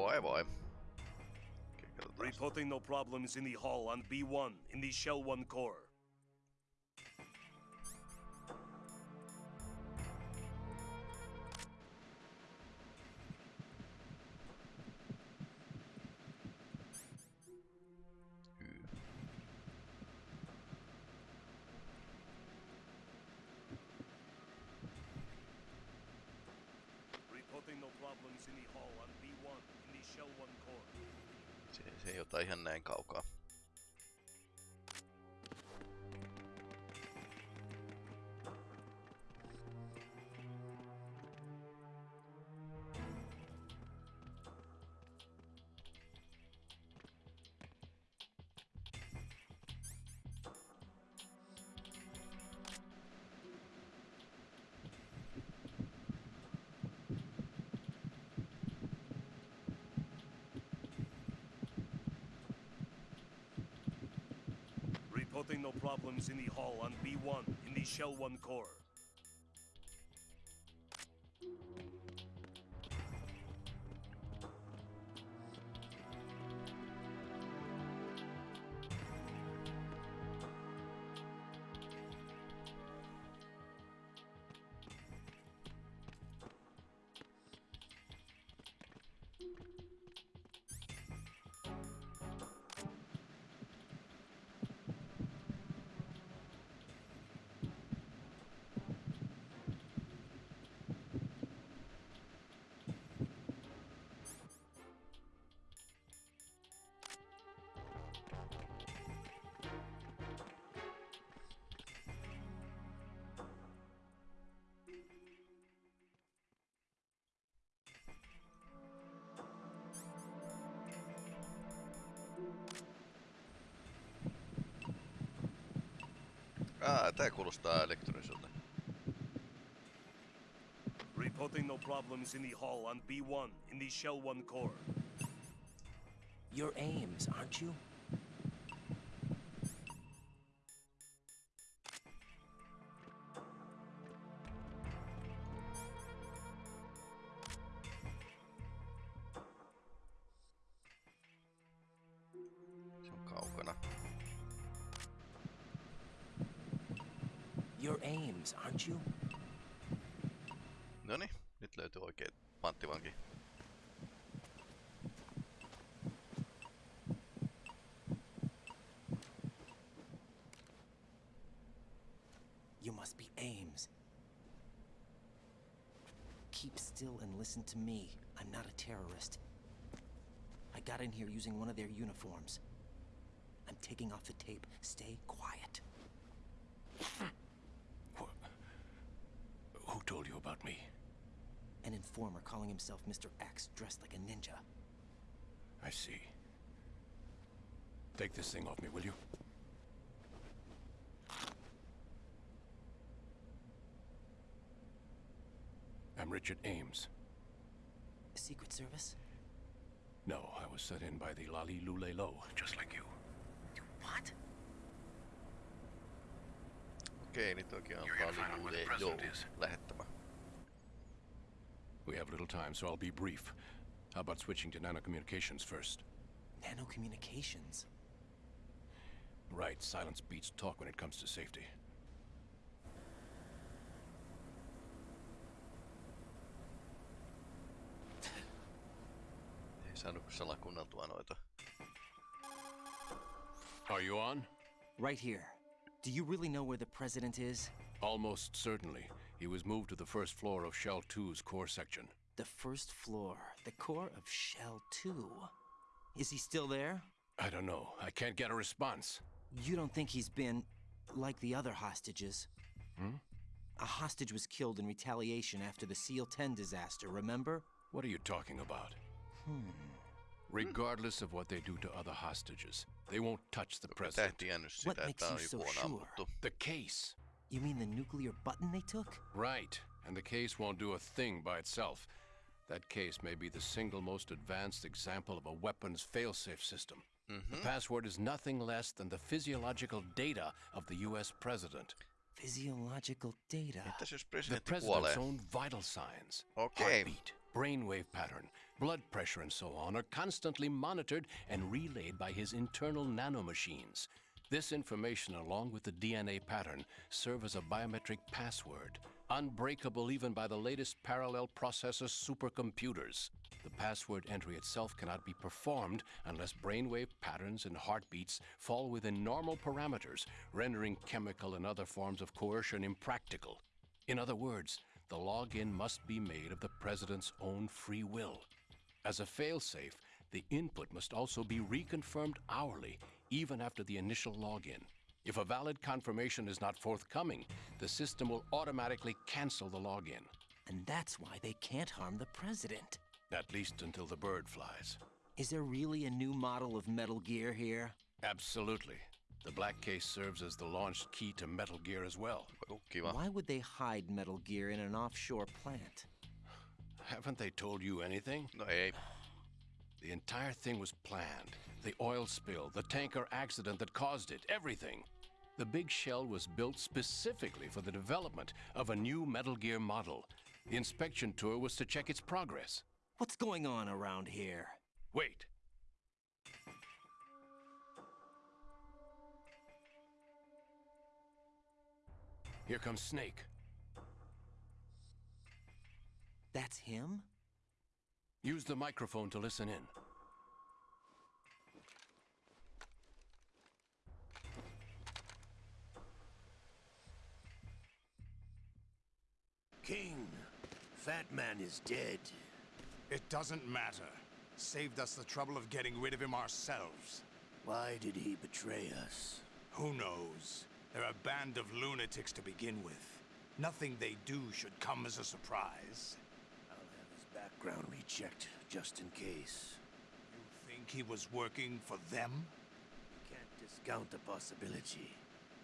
Voi. Okei. Reporting no problems in the hall on B1 in the Shell 1 core. Reporting no problems in the hall on B1 in the Shell 1 core. Tää kuulostaa elektroniselta. Reporting no problems in the hall on B1 in the Shell 1 core. Your Ames, aren't you? Keep still and listen to me. I'm not a terrorist. I got in here using one of their uniforms. I'm taking off the tape. Stay quiet. Who told you about me? An informer calling himself Mr. X, dressed like a ninja. I see. Take this thing off me, will you? I'm Richard Ames. Secret Service? No, I was set in by the La-Li-Lu-Le-Lo, just like you. What? Okei, nyt oikein on You're gonna find out paljon where the Joo president lähettämä. We have little time, so I'll be brief. How about switching to nanocommunications first? Nanocommunications? Right, silence beats talk when it comes to safety. Saanut salakuunneltua noita. Are you on? Right here. Do you really know where the president is? Almost certainly. He was moved to the first floor of Shell 2's core section. The first floor, the core of Shell 2. Is he still there? I don't know. I can't get a response. You don't think he's been like the other hostages? Hmm? A hostage was killed in retaliation after the SEAL 10 disaster, remember? What are you talking about? Hmm. Regardless of what they do to other hostages, they won't touch the president. What makes että you so joku sure? The case. You mean the nuclear button they took? Right. And the case won't do a thing by itself. That case may be the single most advanced example of a weapons failsafe system. The password is nothing less than the physiological data of the US president. Physiological data. The president's kuolee? own vital signs. Okei. Heartbeat, brainwave pattern, blood pressure, and so on are constantly monitored and relayed by his internal nanomachines. This information, along with the DNA pattern, serve as a biometric password, unbreakable even by the latest parallel processor supercomputers. The password entry itself cannot be performed unless brainwave patterns and heartbeats fall within normal parameters, rendering chemical and other forms of coercion impractical. In other words, the login must be made of the president's own free will. As a failsafe, the input must also be reconfirmed hourly, even after the initial login. If a valid confirmation is not forthcoming, the system will automatically cancel the login. And that's why they can't harm the president. At least until the bird flies. Is there really a new model of Metal Gear here? Absolutely. The black case serves as the launch key to Metal Gear as well. Kiva. Why would they hide Metal Gear in an offshore plant? Haven't they told you anything? No ei. The entire thing was planned. The oil spill, the tanker accident that caused it, everything. The big shell was built specifically for the development of a new Metal Gear model. The inspection tour was to check its progress. What's going on around here? Wait. Here comes Snake. That's him? Use the microphone to listen in. King, Fat Man is dead. It doesn't matter. Saved us the trouble of getting rid of him ourselves. Why did he betray us? Who knows? They're a band of lunatics to begin with. Nothing they do should come as a surprise. I'll background rechecked, just in case. You think he was working for them? Can't discount the possibility.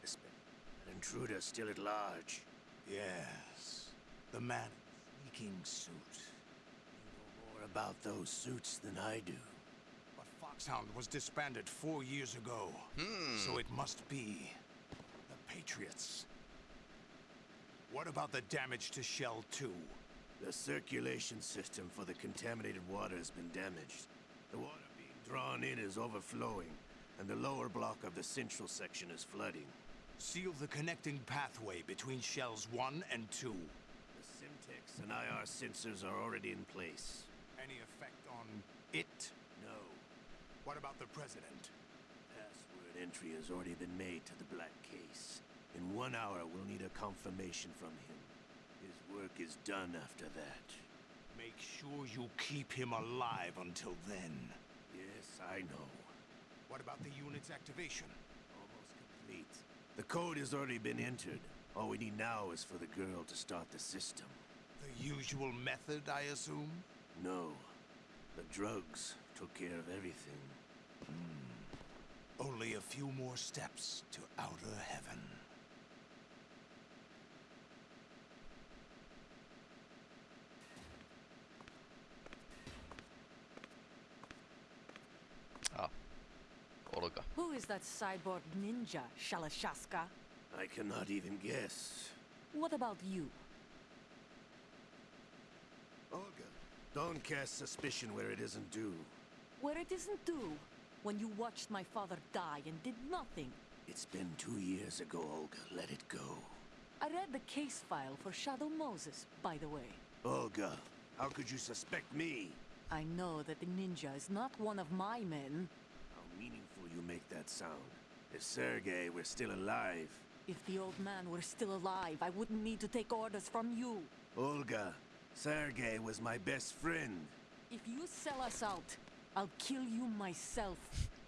An intruder still at large. Yes. The man in the sneaking suit. You know more about those suits than I do. But Foxhound was disbanded four years ago. Hmm. So it must be the Patriots. What about the damage to Shell 2? The circulation system for the contaminated water has been damaged. The water being drawn in is overflowing, and the lower block of the central section is flooding. Seal the connecting pathway between Shells 1 and 2. The Semtex and IR sensors are already in place. Any effect on it? No. What about the President? Password entry has already been made to the black case. In one hour, we'll need a confirmation from him. Work is done after that. Make sure you keep him alive until then. Yes, I know. What about the unit's activation? Almost complete. The code has already been entered. All we need now is for the girl to start the system. The usual method, I assume? No. The drugs took care of everything. Hmm. Only a few more steps to outer heaven. Ah. Olga. Who is that cyborg ninja, Shalashaska? I cannot even guess. What about you? Olga, don't cast suspicion where it isn't due. Where it isn't due, when you watched my father die and did nothing. It's been two years ago, Olga. Let it go. I read the case file for Shadow Moses, by the way. Olga, how could you suspect me? I know that the ninja is not one of my men. How meaningful you make that sound. If Sergei were still alive, If the old man were still alive, I wouldn't need to take orders from you. Olga, Sergei was my best friend. If you sell us out, I'll kill you myself.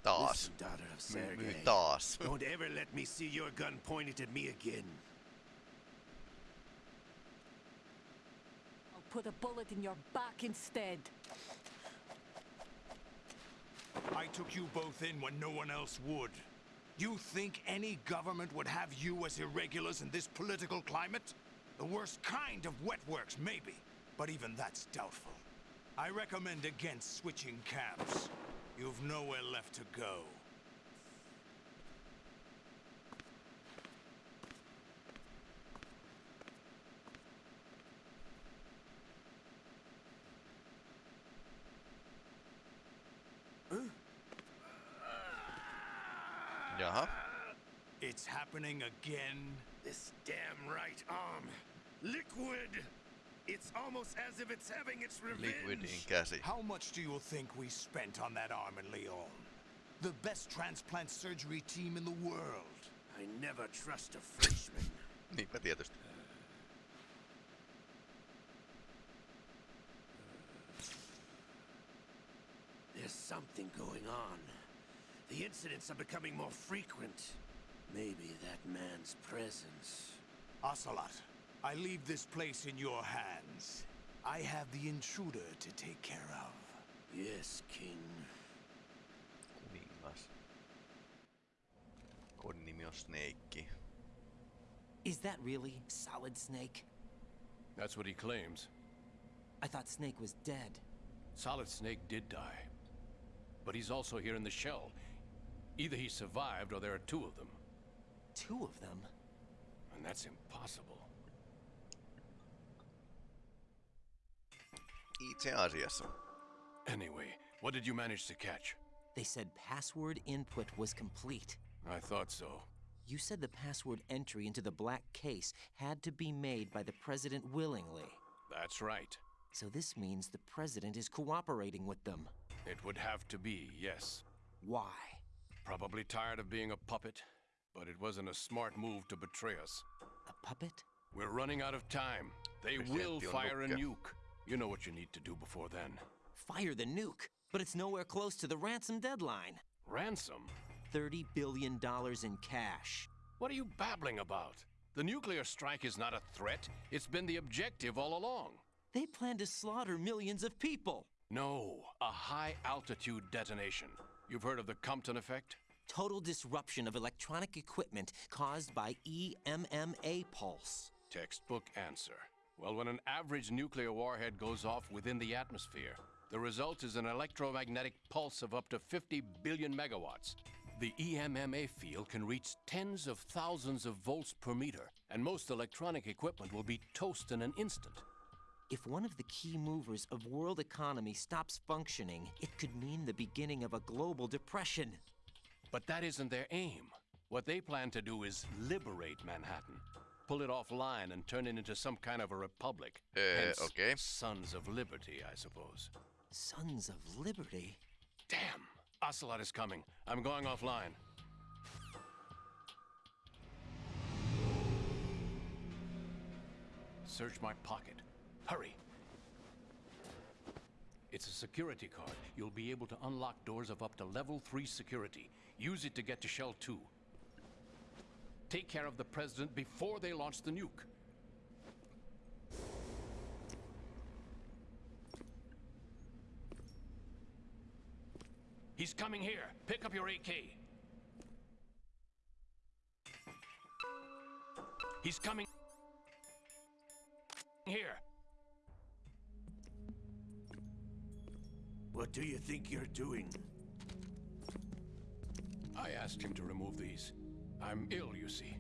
Taas. Listen, daughter of My- my Sergei. taas. Don't ever let me see your gun pointed at me again. I'll put a bullet in your back instead. I took you both in when no one else would. You think any government would have you as irregulars in this political climate? The worst kind of wet works, maybe. But even that's doubtful. I recommend against switching camps. You've nowhere left to go. Jaha. It's happening again. This damn right arm. Liquid! It's almost as if it's having its revenge. Liquidin käsi. How much do you think we spent on that arm in Lyon? The best transplant surgery team in the world. I never trust a Frenchman. Niinpä tietysti. There's something going on. The incidents are becoming more frequent. Maybe that man's presence. Ocelot, I leave this place in your hands. I have the intruder to take care of. Yes, King. Kuningas. Kodin nimi on Snake. Is that really Solid Snake? That's what he claims. I thought Snake was dead. Solid Snake did die. But he's also here in the shell. Either he survived or there are two of them. Two of them? And that's impossible. Itse asiassa. Anyway, what did you manage to catch? They said password input was complete. I thought so. You said the password entry into the black case had to be made by the president willingly. That's right. So this means the president is cooperating with them. It would have to be, yes. Why? Probably tired of being a puppet, but it wasn't a smart move to betray us. A puppet? We're running out of time. They will fire a nuke. You know what you need to do before then. Fire the nuke, but it's nowhere close to the ransom deadline. Ransom? $30 billion in cash. What are you babbling about? The nuclear strike is not a threat. It's been the objective all along. They plan to slaughter millions of people. No, a high altitude detonation. You've heard of the Compton effect? Total disruption of electronic equipment caused by EMP pulse. Textbook answer. Well, when an average nuclear warhead goes off within the atmosphere, the result is an electromagnetic pulse of up to 50 billion megawatts. The EMP field can reach tens of thousands of volts per meter, and most electronic equipment will be toast in an instant. If one of the key movers of world economy stops functioning, it could mean the beginning of a global depression. But that isn't their aim. What they plan to do is liberate Manhattan, pull it offline and turn it into some kind of a republic. Eh, Hence, okay. Sons of Liberty, I suppose. Sons of Liberty? Damn! Ocelot is coming. I'm going offline. Search my pocket. Hurry! It's a security card. You'll be able to unlock doors of up to level 3 security. Use it to get to Shell 2. Take care of the President before they launch the nuke. He's coming here. Pick up your AK. He's coming here. What do you think you're doing? I asked him to remove these. I'm ill, you see.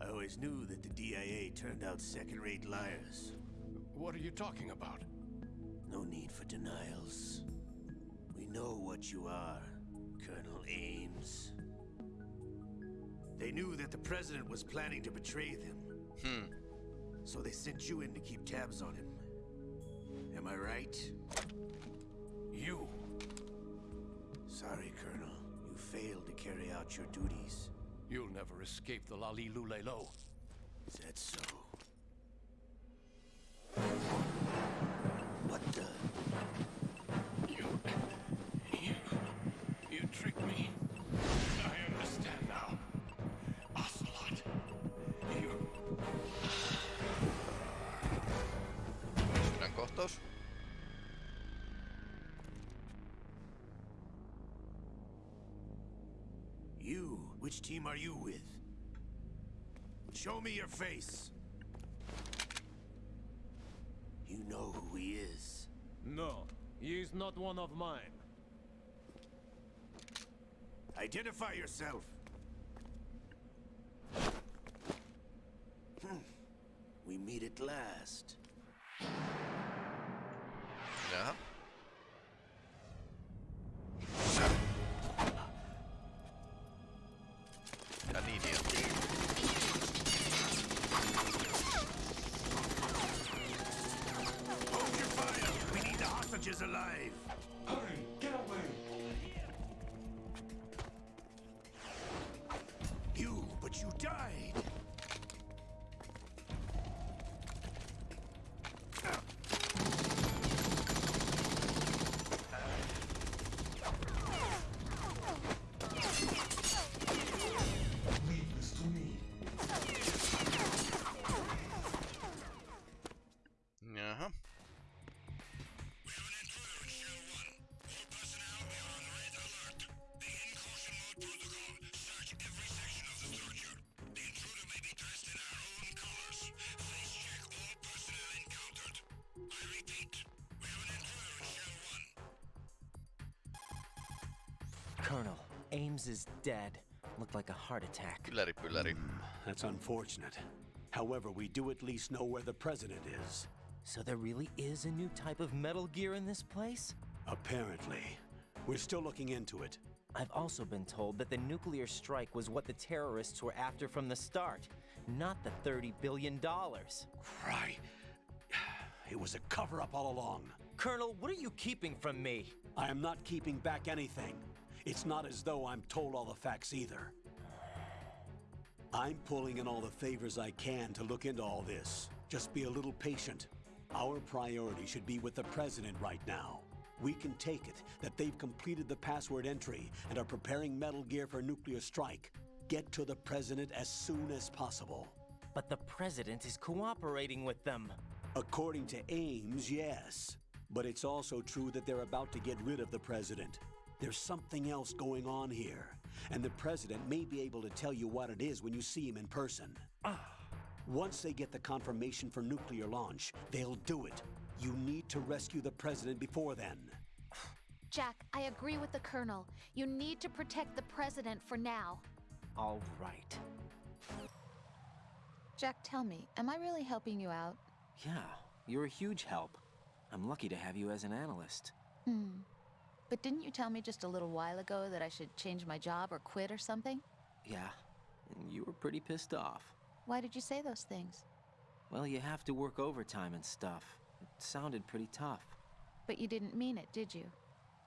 I always knew that the DIA turned out second-rate liars. What are you talking about? No need for denials. We know what you are, Colonel Ames. They knew that the President was planning to betray them. Hmm. So they sent you in to keep tabs on him. Am I right? You. Sorry, Colonel. You failed to carry out your duties. You'll never escape the La-Li-Lu-Le-Lo. Is that so? Team are you with? Show me your face. You know who he is. No, he is not one of mine. Identify yourself. Colonel, Ames is dead. Looked like a heart attack. Kylläri pylläri. Hmm, that's unfortunate. However, we do at least know where the president is. So there really is a new type of Metal Gear in this place? Apparently. We're still looking into it. I've also been told that the nuclear strike was what the terrorists were after from the start, not the $30 billion. Cry. It was a cover up all along. Colonel, what are you keeping from me? I am not keeping back anything. It's not as though I'm told all the facts either. I'm pulling in all the favors I can to look into all this. Just be a little patient. Our priority should be with the president right now. We can take it that they've completed the password entry and are preparing Metal Gear for nuclear strike. Get to the president as soon as possible. But the president is cooperating with them. According to Ames, yes. But it's also true that they're about to get rid of the president. There's something else going on here, and the president may be able to tell you what it is when you see him in person. Once they get the confirmation for nuclear launch, they'll do it. You need to rescue the president before then. Jack, I agree with the Colonel. You need to protect the President for now. All right. Jack, tell me, am I really helping you out? Yeah, you're a huge help. I'm lucky to have you as an analyst. Hmm. But didn't you tell me just a little while ago that I should change my job or quit or something? Yeah, and you were pretty pissed off. Why did you say those things? Well, you have to work overtime and stuff. It sounded pretty tough. But you didn't mean it, did you?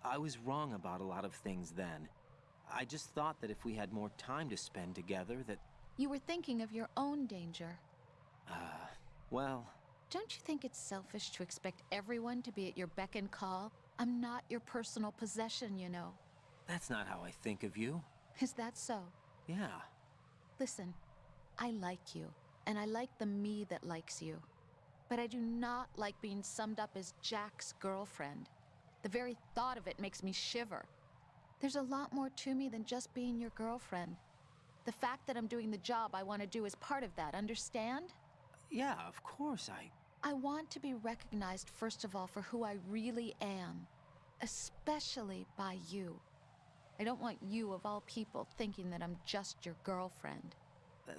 I was wrong about a lot of things then. I just thought that if we had more time to spend together, that, You were thinking of your own danger. uh, well, Don't you think it's selfish to expect everyone to be at your beck and call? I'm not your personal possession, you know. that's not how I think of you. Is that so? Yeah, Listen, I like you, and I like the me that likes you. But I do not like being summed up as Jack's girlfriend. The very thought of it makes me shiver. There's a lot more to me than just being your girlfriend. The fact that I'm doing the job I want to do is part of that, understand? yeah, of course I. I want to be recognized, first of all, for who I really am, especially by you. I don't want you, of all people, thinking that I'm just your girlfriend.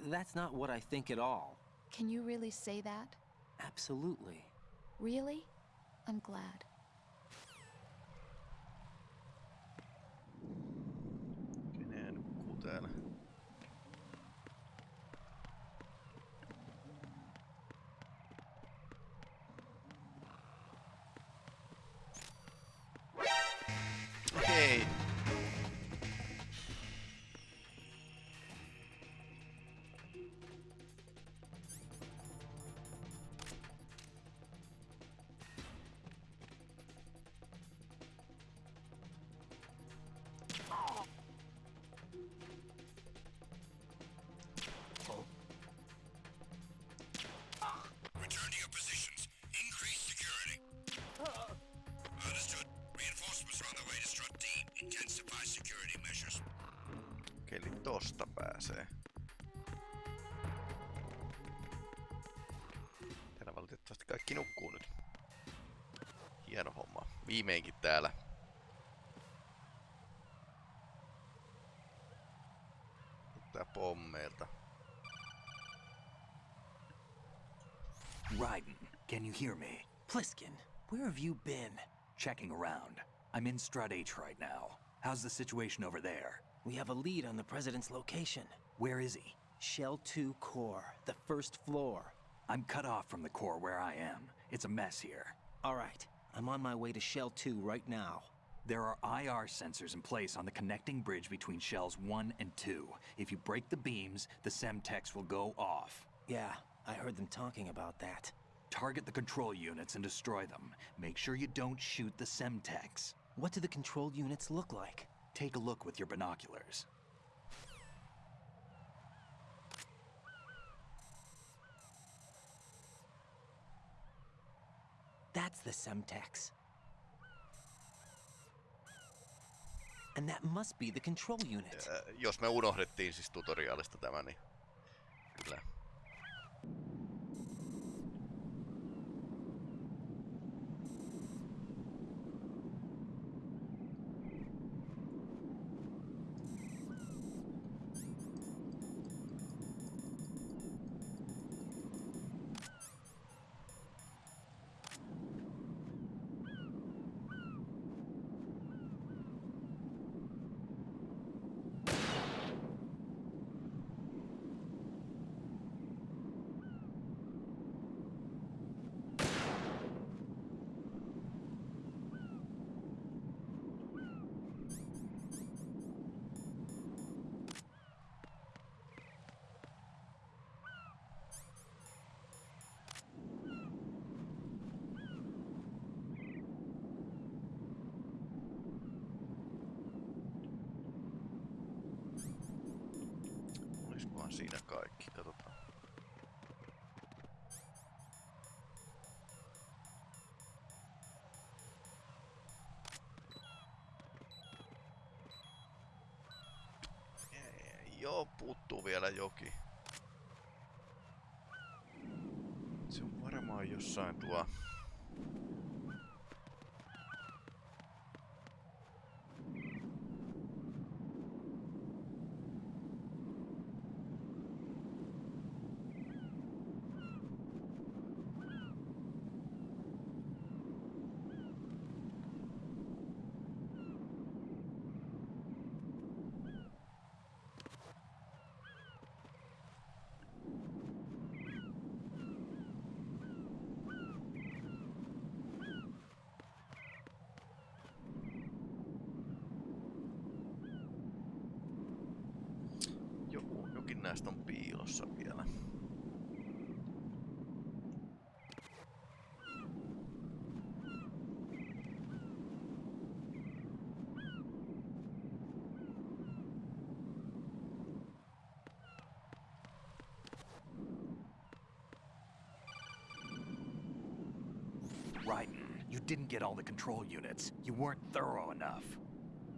That's not what I think at all. Can you really say that? Absolutely. Really? I'm glad. Viimeinkin täällä. Tää pommeilta. Raiden, can you hear me? Pliskin, where have you been? Checking around. I'm in Strut H right now. How's the situation over there? We have a lead on the president's location. Where is he? Shell 2 core, the first floor. I'm cut off from the core where I am. It's a mess here. All right, I'm on my way to Shell 2 right now. There are IR sensors in place on the connecting bridge between shells 1 and 2. If you break the beams, the Semtex will go off. Yeah, I heard them talking about that. Target the control units and destroy them. Make sure you don't shoot the Semtex. What do the control units look like? Take a look with your binoculars. That's the Semtex. And that must be the control unit. Ää, jos me unohdettiin siis tutoriaalista tämä, niin kyllä. Siinä kaikki? Katsotaan. Joo, puuttuu vielä joki. Se on varmaan jossain tuo... didn't get all the control units. You weren't thorough enough.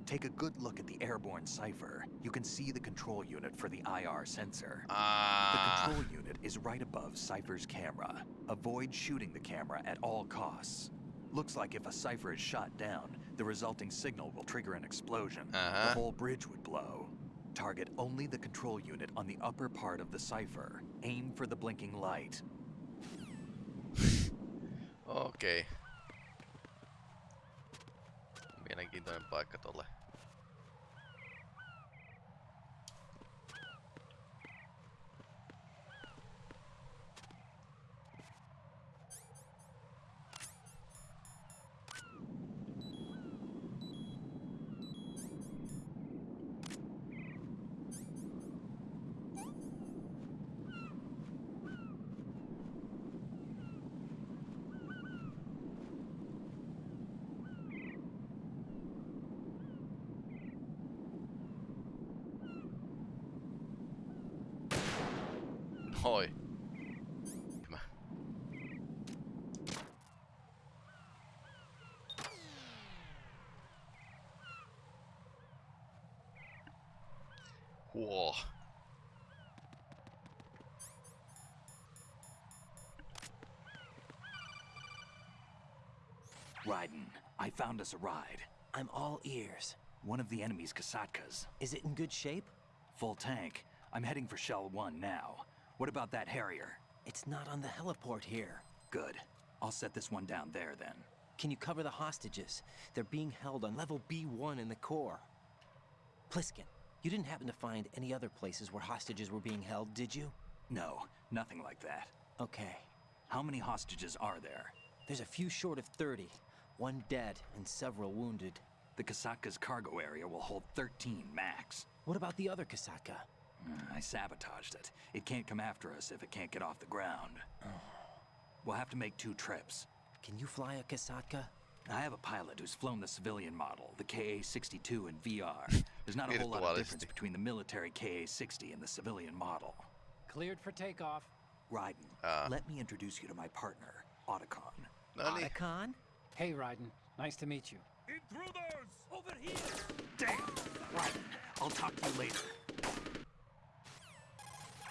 Take a good look at the airborne Cypher. You can see the control unit for the IR sensor. The Ah, control unit is right above Cypher's camera. Avoid shooting the camera at all costs. Looks like if a Cypher is shot down, the resulting signal will trigger an explosion. Uh-huh. The whole bridge would blow. Target only the control unit on the upper part of the Cypher. Aim for the blinking light. okei. Paikka tolle. Raiden, I found us a ride. I'm all ears. One of the enemy's Kasatkas. Is it in good shape? Full tank. I'm heading for Shell 1 now. What about that Harrier? It's not on the heliport here. Good. I'll set this one down there then. Can you cover the hostages? They're being held on level B1 in the core. Pliskin, you didn't happen to find any other places where hostages were being held, did you? No, nothing like that. Okay. How many hostages are there? There's a few short of 30. One dead and several wounded. The Kasatka's cargo area will hold 13 max. What about the other Kasatka? I sabotaged it. It can't come after us if it can't get off the ground. We'll have to make two trips. Can you fly a Kasatka? I have a pilot who's flown the civilian model, the KA-62 in VR. There's not a whole lot of difference between the military KA-60 and the civilian model. Cleared for takeoff. Raiden, Ah. let me introduce you to my partner, Otacon. No Otacon? Hey, Raiden. Nice to meet you. Intruders! Over here! Damn! Raiden, I'll talk to you later.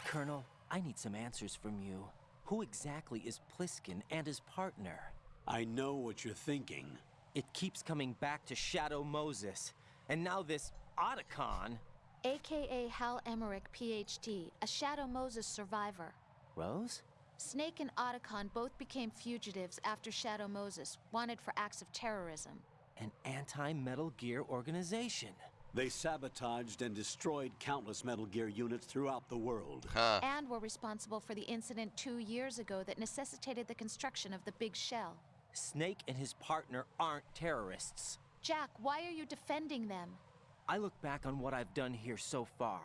Colonel, I need some answers from you. Who exactly is Pliskin and his partner? I know what you're thinking. It keeps coming back to Shadow Moses. And now this Otacon. AKA Hal Emmerich, PhD, a Shadow Moses survivor. Rose? Snake and Otacon both became fugitives after Shadow Moses, wanted for acts of terrorism. An anti-Metal Gear organization. They sabotaged and destroyed countless Metal Gear units throughout the world. ha, And were responsible for the incident two years ago that necessitated the construction of the Big Shell. Snake and his partner aren't terrorists. Jack, why are you defending them? I look back on what I've done here so far,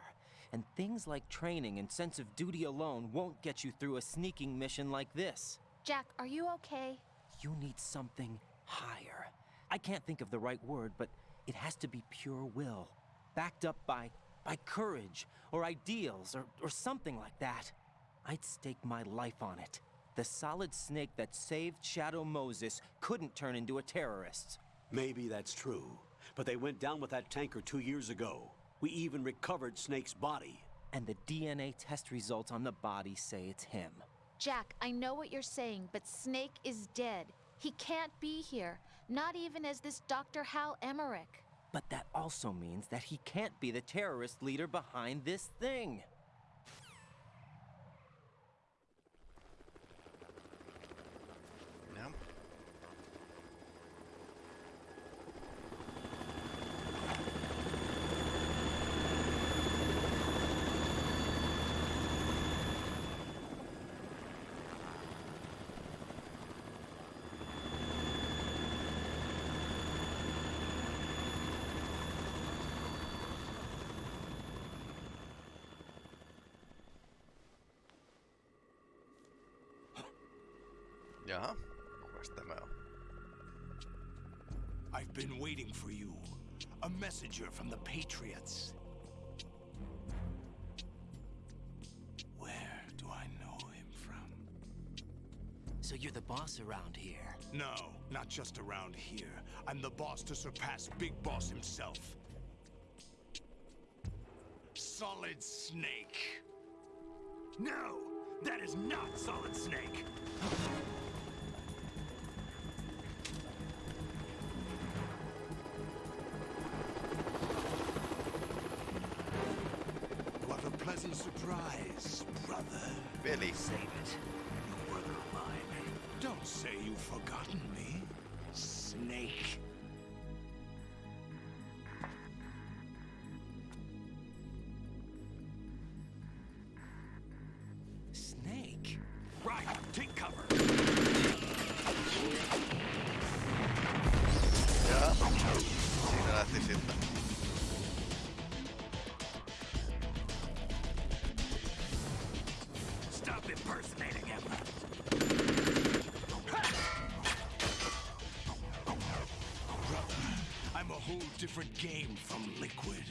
and things like training and sense of duty alone won't get you through a sneaking mission like this. Jack, are you okay? You need something higher. I can't think of the right word, but it has to be pure will, backed up by by courage or ideals or, or something like that. I'd stake my life on it. The solid snake that saved Shadow Moses couldn't turn into a terrorist. Maybe that's true, but they went down with that tanker two years ago. We even recovered Snake's body. And the DNA test results on the body say it's him. Jack, I know what you're saying, but Snake is dead. He can't be here, not even as this Dr. Hal Emmerich. But that also means that he can't be the terrorist leader behind this thing. Jaha, kukas tämä on? I've been waiting for you. A messenger from the Patriots. Where do I know him from? So you're the boss around here. No, not just around here. I'm the boss to surpass Big Boss himself. Solid Snake. No, that is not Solid Snake. Save it. You of mine. Don't say you've forgotten me. Snake? A whole different game from Liquid.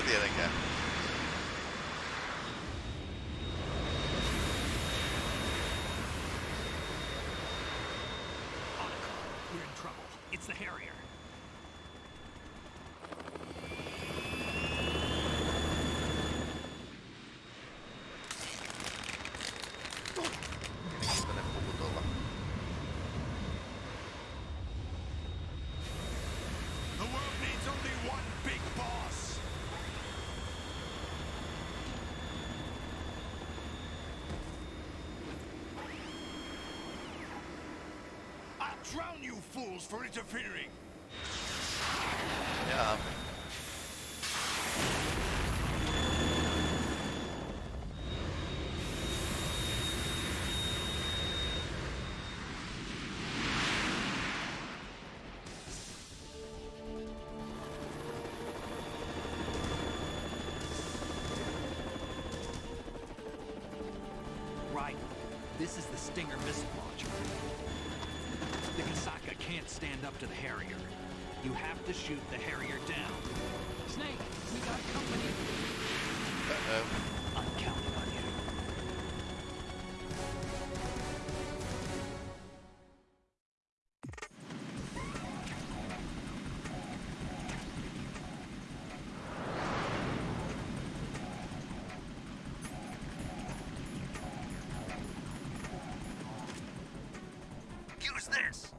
brincadeira, cara. drown you fools for interfering! Yeah. this?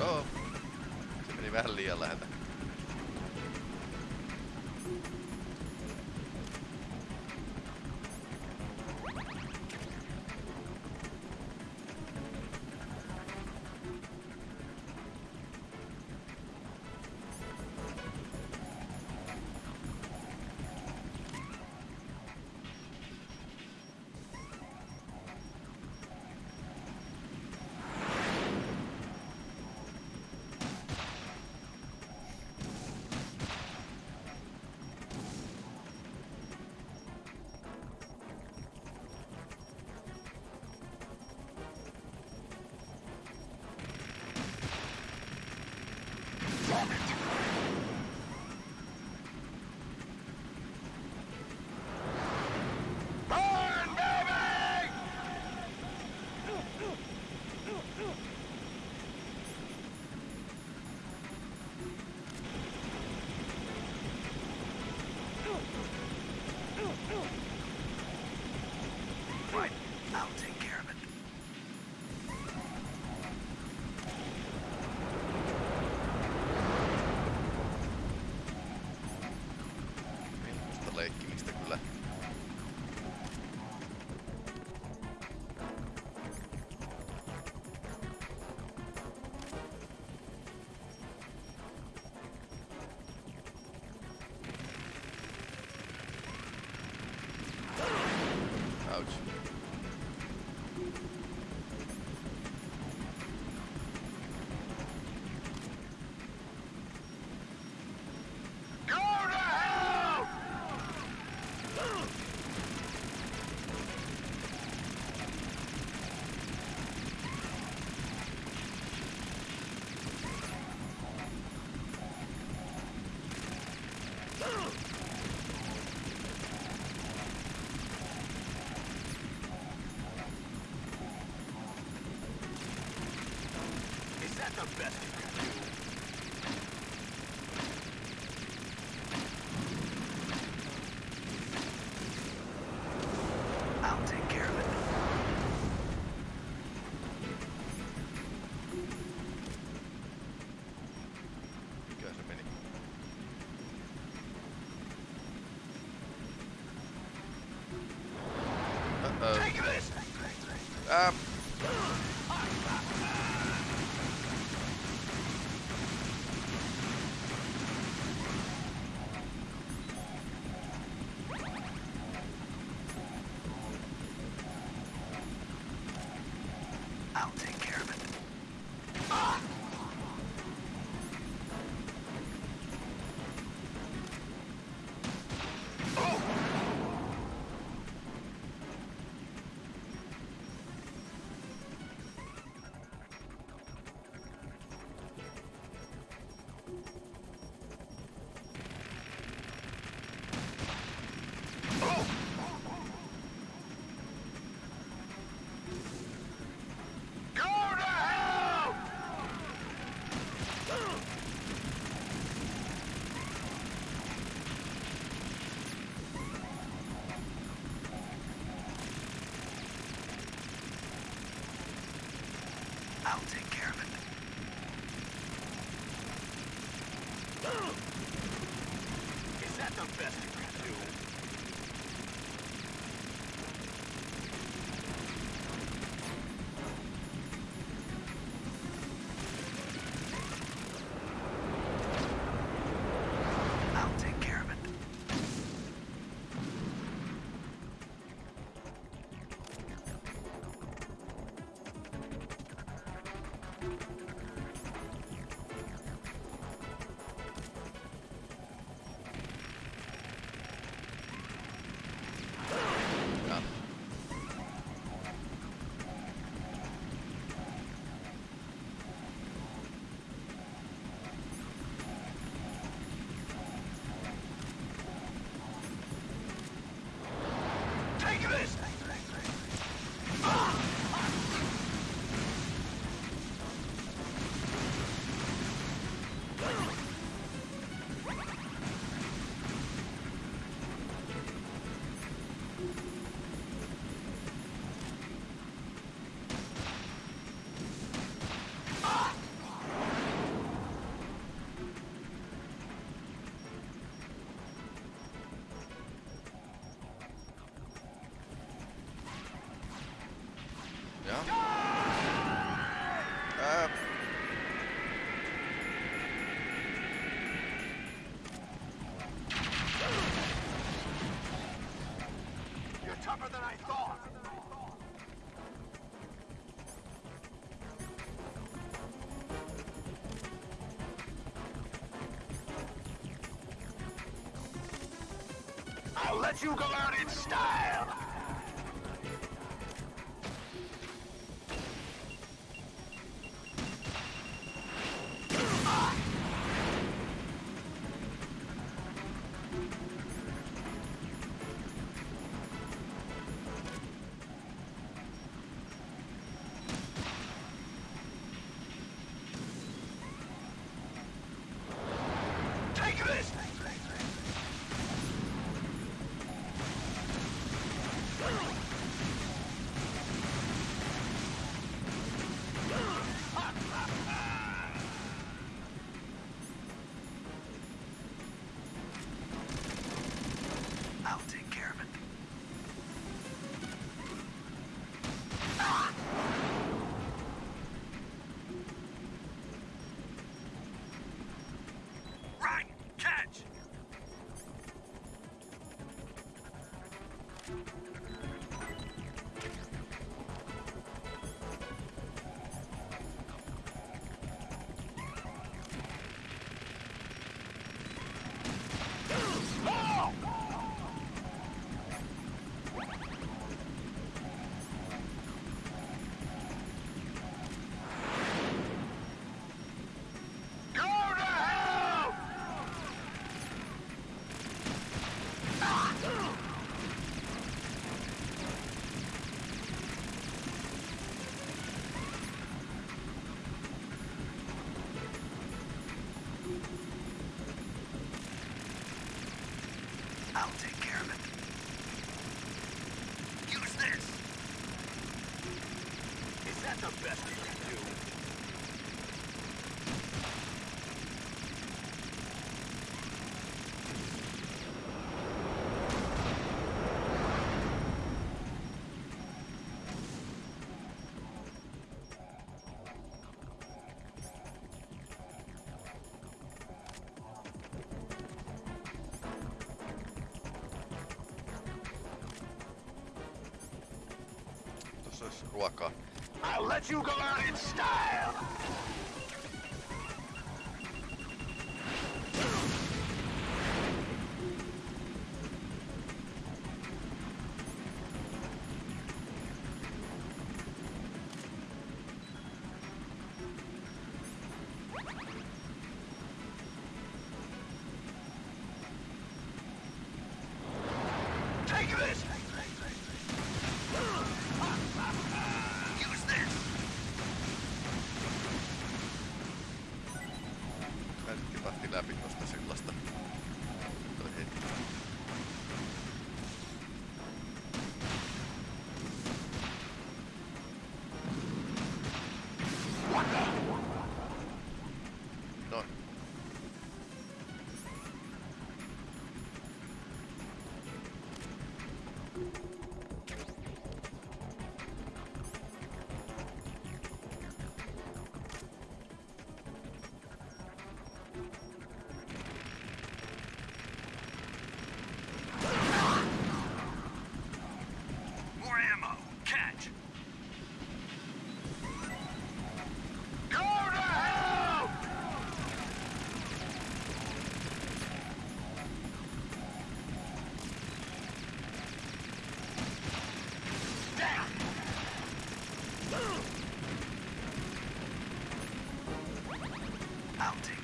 Uh oh. Meni vähän liian. Um, let you go out in style! I'll let you go out in style! outing.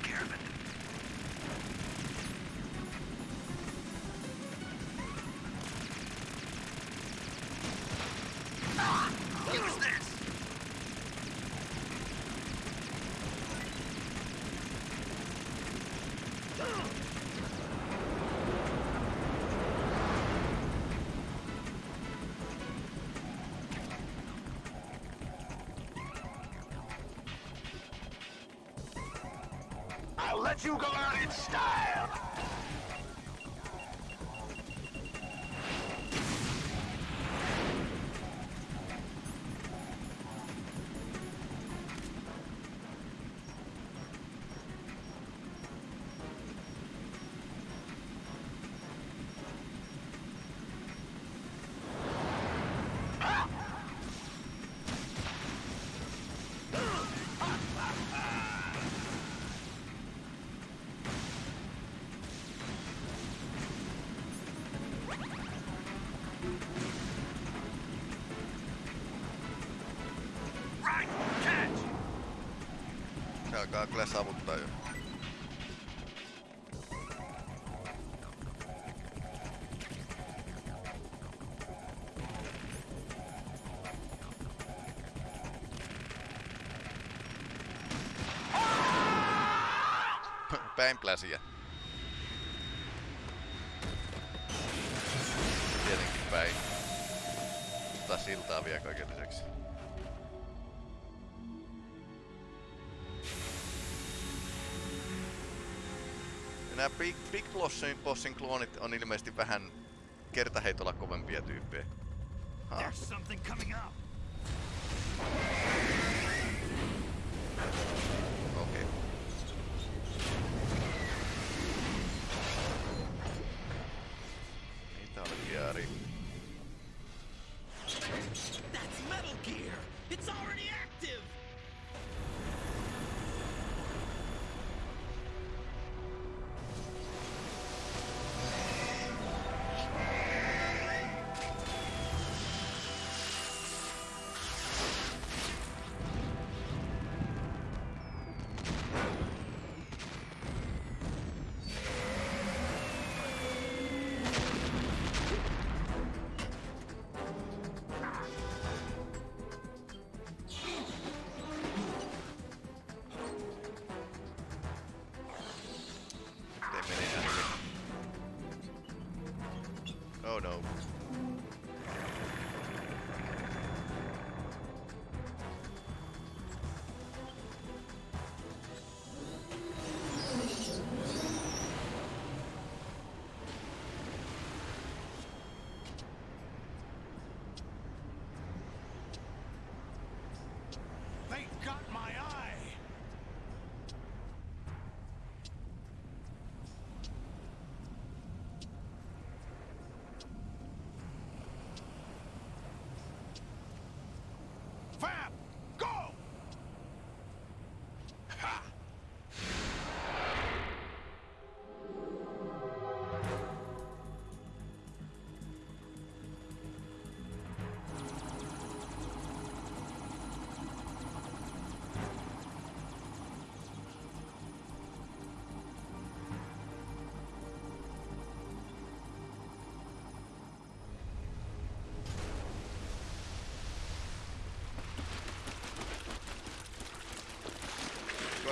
Let you go out in style! Alkaa kyllä savuttaa jo. Päin pläsiä. Tietenkin päin. Ottaa siltaa vielä kaiken lisäksi. Nämä Big, Big Bossin, Bossin kloonit on ilmeisesti vähän kertaheitolla kovempia tyyppejä. Ha.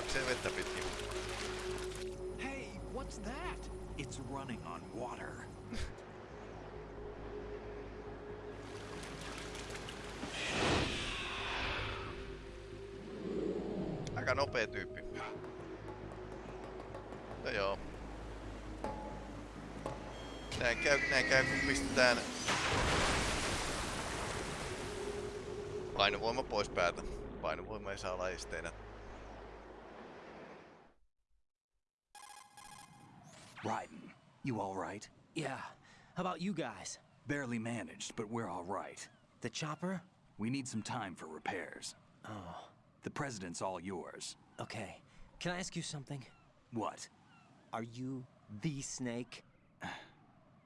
Juoksee vettä pitkin. Hey, what's that? It's running on water. Aika nopea tyyppi. No joo. Näin käy, näin käy kun pistetään painovoima pois päältä. Painovoima ei saa olla Yeah. How about you guys? Barely managed, but we're all right. The chopper? We need some time for repairs. Oh, The president's all yours. okay. Can I ask you something? What? Are you the snake?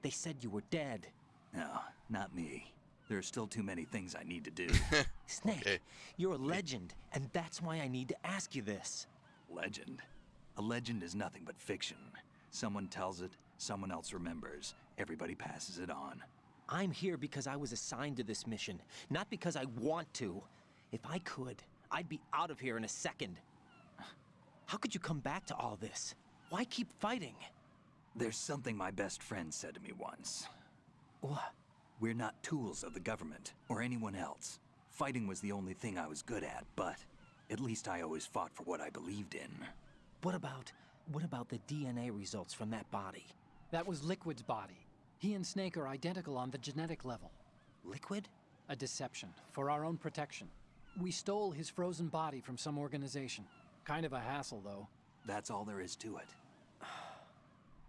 They said you were dead. No, not me. There are still too many things I need to do. Snake, Okay. you're a legend, and that's why I need to ask you this. legend. A legend is nothing but fiction. Someone tells it, someone else remembers. Everybody passes it on. I'm here because I was assigned to this mission, not because I want to. If I could, I'd be out of here in a second. How could you come back to all this? Why keep fighting? There's something my best friend said to me once. What? We're not tools of the government or anyone else. Fighting was the only thing I was good at, but at least I always fought for what I believed in. What about What about the DNA results from that body? That was Liquid's body. He and Snake are identical on the genetic level. Liquid? A deception, for our own protection. We stole his frozen body from some organization. Kind of a hassle, though. That's all there is to it.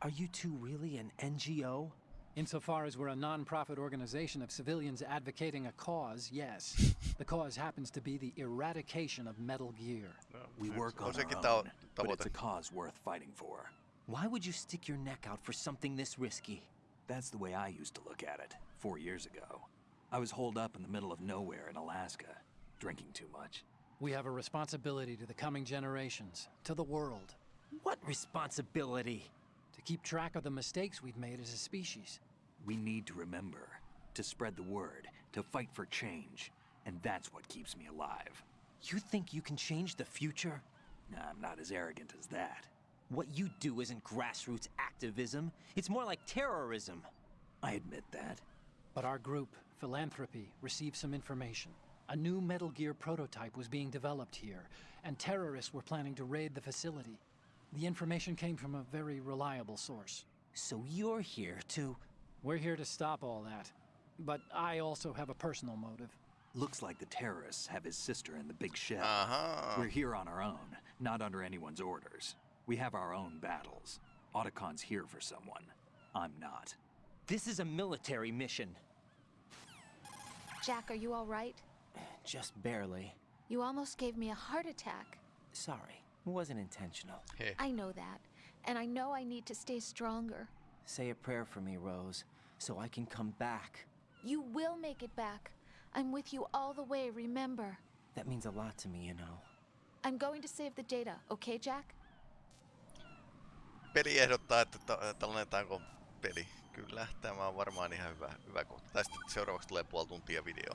Are you two really an NGO? Insofar as we're a non-profit organization of civilians advocating a cause, yes. the cause happens to be the eradication of Metal Gear. Oh, we work on on sekin our own, but it's a cause worth fighting for. Why would you stick your neck out for something this risky? That's the way I used to look at it, four years ago. I was holed up in the middle of nowhere in Alaska, drinking too much. We have a responsibility to the coming generations, to the world. What responsibility? To keep track of the mistakes we've made as a species. We need to remember, to spread the word, to fight for change, and that's what keeps me alive. You think you can change the future? I'm not as arrogant as that. What you do isn't grassroots activism. It's more like terrorism. I admit that. But our group, Philanthropy, received some information. A new Metal Gear prototype was being developed here, and terrorists were planning to raid the facility. The information came from a very reliable source. So you're here to... We're here to stop all that. But I also have a personal motive. Looks like the terrorists have his sister in the big shell. Aha. Uh-huh. We're here on our own, not under anyone's orders. We have our own battles. Otacon's here for someone. I'm not. This is a military mission. Jack, are you all right? Just barely. You almost gave me a heart attack. Sorry. It wasn't intentional. Heh. I know that. And I know I need to stay stronger. Say a prayer for me, Rose, so I can come back. You will make it back. I'm with you all the way, remember. That means a lot to me, you know. I'm going to save the data, okay, Jack? Peli ehdottaa, että ta- tallennetaanko peli. Kyllä, tämä on varmaan ihan hyvä, hyvä kohta. Tai sitten seuraavaksi tulee puoli tuntia video.